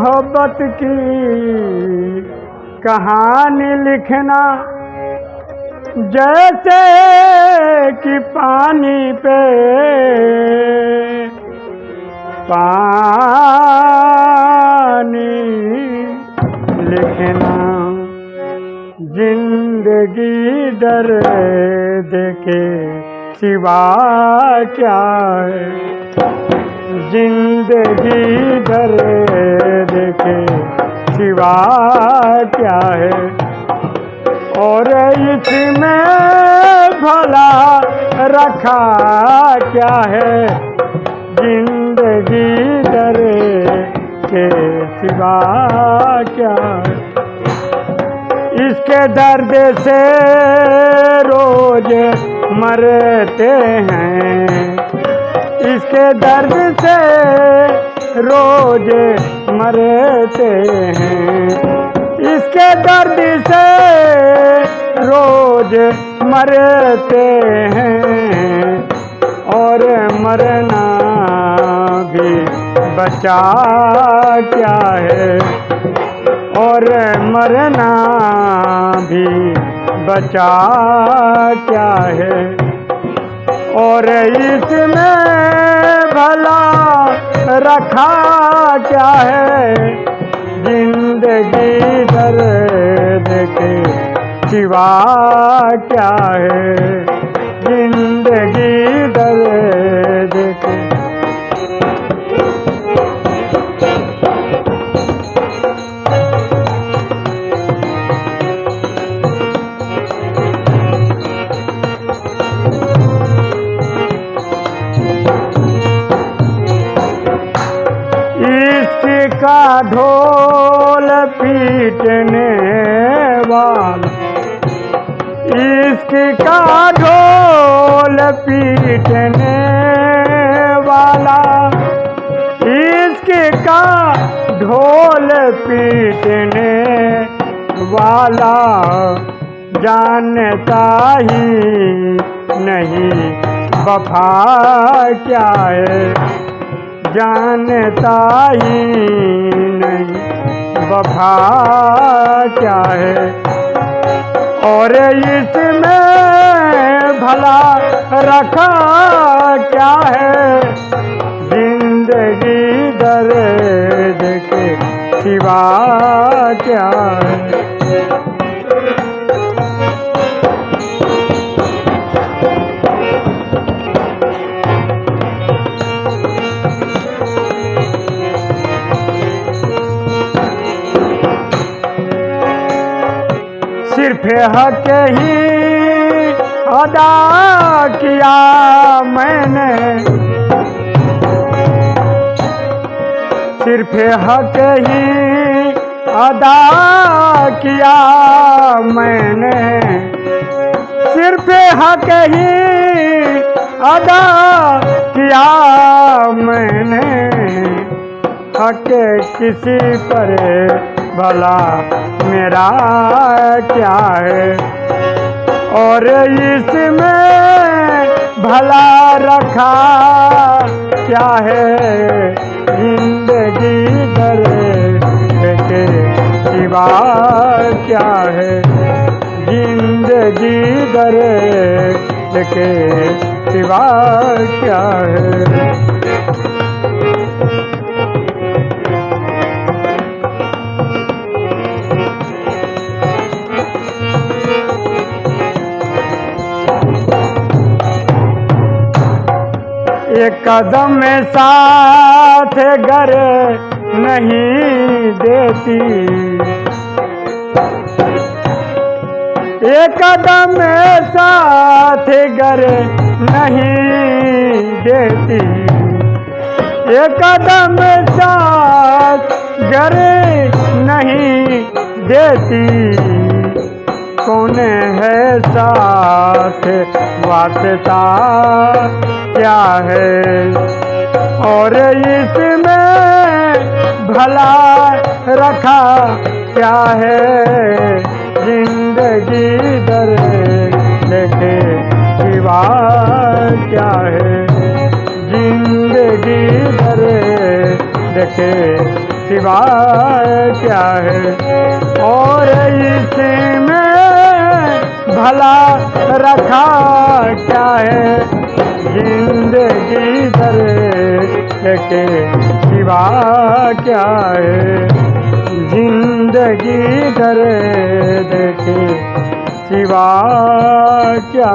मोहब्बत की कहानी लिखना, जैसे कि पानी पे पानी लिखना, ज़िंदगी डर देखे सिवा क्या है? ज़िंदगी डर देखे, सिवा क्या है? और इसमें भला रखा क्या है? ज़िंदगी डर के सिवा क्या है? इसके दर्द से रोज मरते हैं। इसके दर्द से रोज मरते हैं। इसके दर्द से रोज मरते हैं। और मरना भी बचा क्या है? और मरना भी बचा क्या है? और इसमें भला रखा क्या है? ज़िंदगी दर्द के सिवा क्या है? का ढोल पीटने वाला। इश्क का ढोल पीटने वाला। इश्क का ढोल पीटने वाला। जानता ही नहीं वफा क्या है? जानता ही नहीं। वफा क्या है? और इसमें भला रखा क्या है? ज़िंदगी दर्द के सिवा क्या है? सिर्फ़ हक ही अदा किया मैंने। सिर्फ़ हक ही अदा किया मैंने। सिर्फ़ हक ही अदा किया मैंने। हक किसी पर भला मेरा क्या है? और इसमें भला रखा क्या है? ज़िंदगी दर के सिवा क्या है? ज़िंदगी दर के सिवा क्या है? एक कदम साथ घर नहीं देती। एक कदम साथ घर नहीं देती। एक कदम साथ घर नहीं देती। कौन है साथ? वास्ता क्या है? और इसमें भला रखा क्या है? ज़िंदगी दर देखे सिवा क्या है? ज़िंदगी दर देखे सिवा क्या है? और इसमें भला रखा क्या है? ज़िंदगी भर के सिवा क्या है? ज़िंदगी दर देखे सिवा क्या